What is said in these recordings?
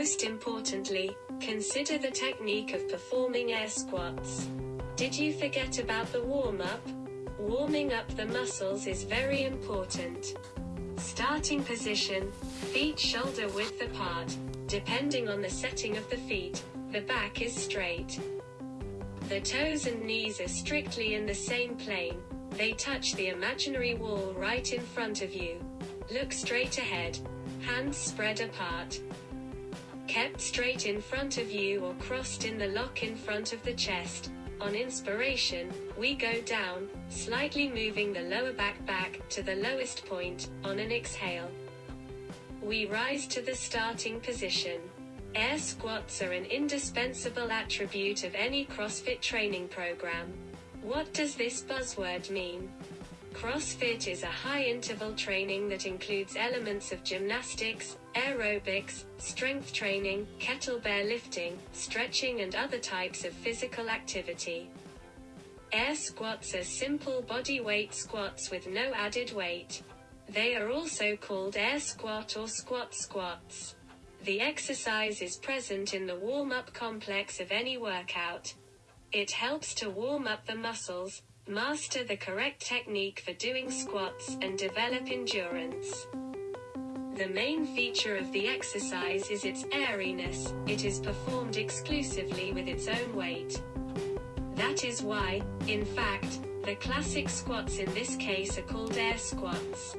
Most importantly, consider the technique of performing air squats. Did you forget about the warm up? Warming up the muscles is very important. Starting position, feet shoulder width apart. Depending on the setting of the feet, the back is straight. The toes and knees are strictly in the same plane, they touch the imaginary wall right in front of you. Look straight ahead, hands spread apart. Kept straight in front of you or crossed in the lock in front of the chest. On inspiration, we go down, slightly moving the lower back back to the lowest point. On an exhale, we rise to the starting position. Air squats are an indispensable attribute of any CrossFit training program. What does this buzzword mean? CrossFit is a high interval training that includes elements of gymnastics, aerobics, strength training, kettlebell lifting, stretching, and other types of physical activity. Air squats are simple body weight squats with no added weight. They are also called air squat or squat squats. The exercise is present in the warm up complex of any workout. It helps to warm up the muscles, master the correct technique for doing squats, and develop endurance. The main feature of the exercise is its airiness, it is performed exclusively with its own weight. That is why, in fact, the classic squats in this case are called air squats.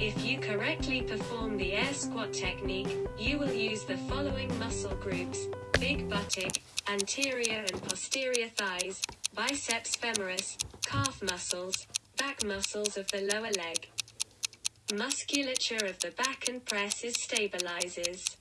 If you correctly perform the air squat technique, you will use the following muscle groups big buttock, anterior and posterior thighs, biceps femoris, calf muscles, back muscles of the lower leg. Musculature of the back and presses stabilizes.